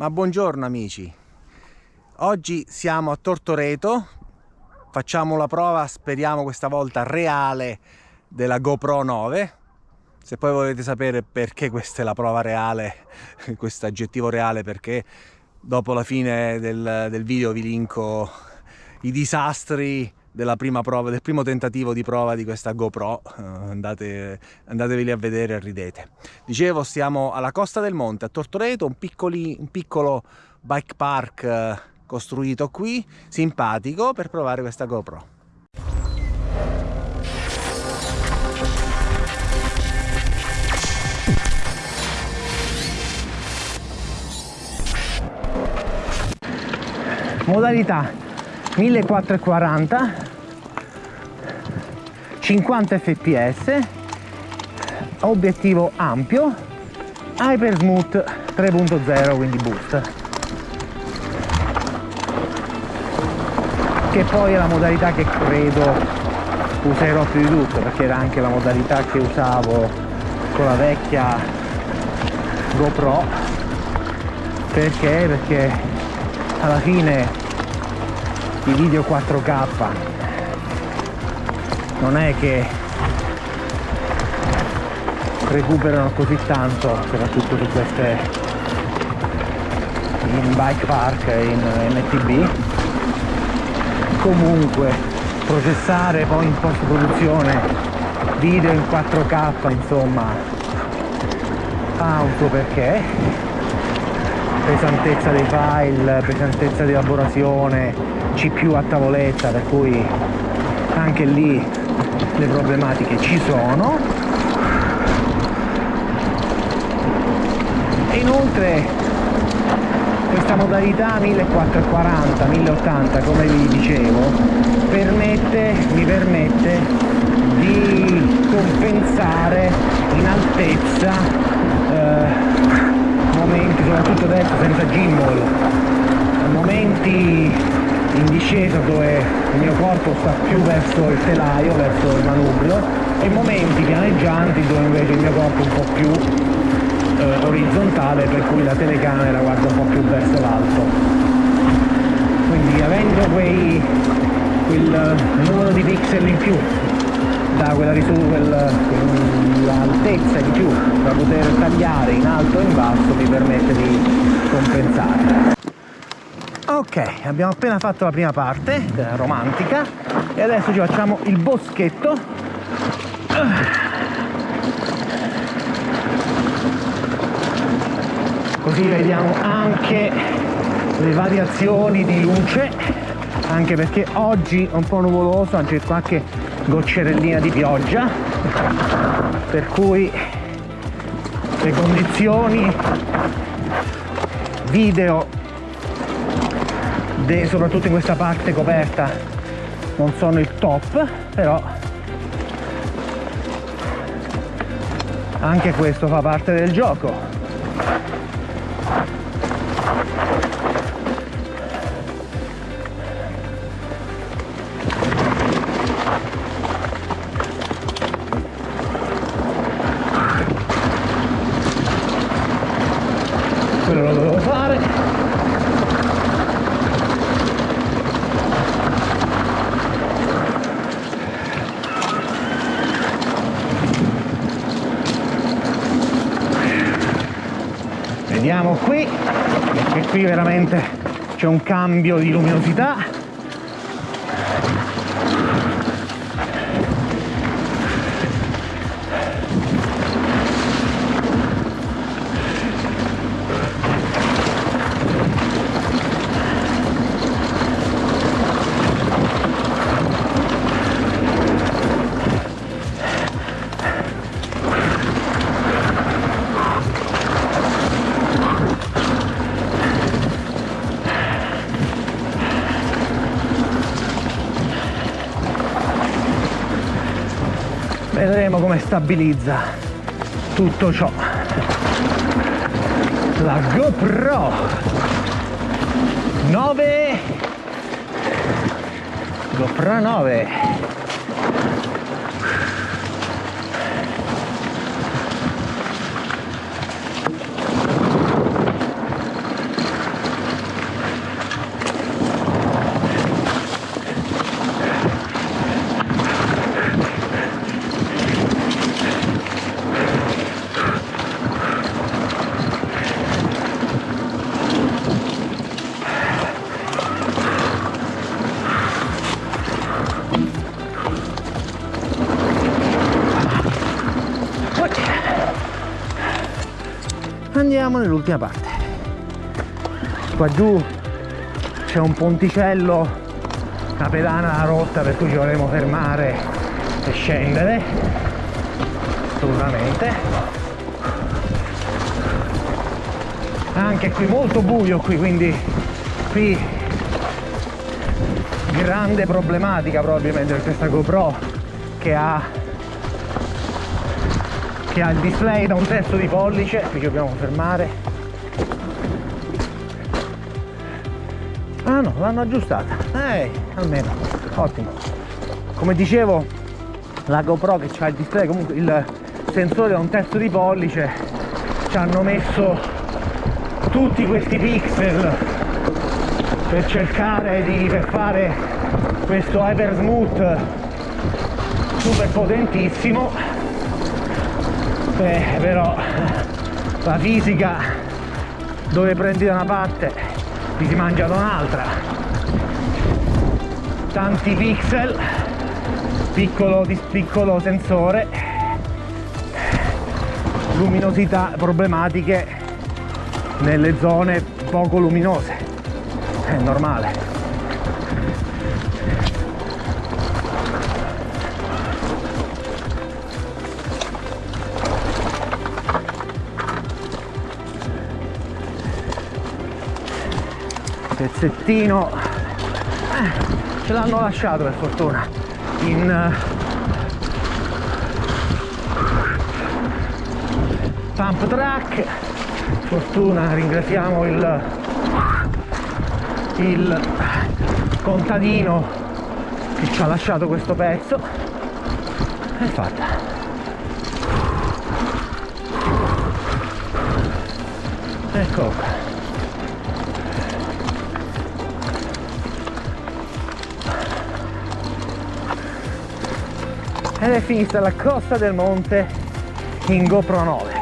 Ma buongiorno amici, oggi siamo a Tortoreto, facciamo la prova, speriamo questa volta reale, della GoPro 9. Se poi volete sapere perché questa è la prova reale, questo aggettivo reale, perché dopo la fine del, del video vi linko i disastri della prima prova, del primo tentativo di prova di questa GoPro, uh, andate, andateveli a vedere e ridete. Dicevo, siamo alla Costa del Monte, a Tortoreto, un, piccoli, un piccolo bike park uh, costruito qui, simpatico, per provare questa GoPro. Modalità 1440 50 fps obiettivo ampio Hyper Smooth 3.0 quindi boost che poi è la modalità che credo userò più di tutto perché era anche la modalità che usavo con la vecchia GoPro perché? perché alla fine i video 4K non è che recuperano così tanto soprattutto su queste in bike park in MTB comunque processare poi in post produzione video in 4K insomma. Auto perché pesantezza dei file pesantezza di elaborazione CPU a tavoletta per cui anche lì le problematiche ci sono. E inoltre questa modalità 1440 1080 come vi dicevo permette, mi permette di compensare in altezza eh, momenti soprattutto adesso senza gimbal momenti in discesa dove il mio corpo sta più verso il telaio, verso il manubrio e momenti pianeggianti dove invece il mio corpo è un po' più eh, orizzontale per cui la telecamera guarda un po' più verso l'alto. Quindi avendo quei, quel numero di pixel in più da quella quell'altezza quell in più da poter tagliare in alto e in basso mi permette di compensare ok abbiamo appena fatto la prima parte romantica e adesso ci facciamo il boschetto. Così vediamo anche le variazioni di luce anche perché oggi è un po' nuvoloso anche qualche goccerellina di pioggia per cui le condizioni video soprattutto in questa parte coperta non sono il top però anche questo fa parte del gioco vediamo qui. Che qui veramente c'è un cambio di luminosità vedremo come stabilizza tutto ciò. La GoPro 9 GoPro 9 Andiamo nell'ultima parte. Qua giù c'è un ponticello, una pedana rotta per cui ci vorremmo fermare e scendere, Assolutamente. Anche qui molto buio qui, quindi qui grande problematica probabilmente per questa GoPro che ha che ha il display da un terzo di pollice. Qui dobbiamo fermare. Ah no l'hanno aggiustata. Eh almeno. Ottimo. Come dicevo la GoPro che ha il display comunque il sensore da un terzo di pollice ci hanno messo tutti questi pixel per cercare di fare questo hyper super potentissimo Beh, però la fisica dove prendi da una parte ti si mangia da un'altra. Tanti pixel piccolo, piccolo sensore luminosità problematiche nelle zone poco luminose è normale. Pezzettino. Eh, ce l'hanno lasciato per fortuna. In uh, pump track fortuna ringraziamo il il contadino che ci ha lasciato questo pezzo. È fatta. Ecco. Qua ed è finita la costa del monte in GoPro 9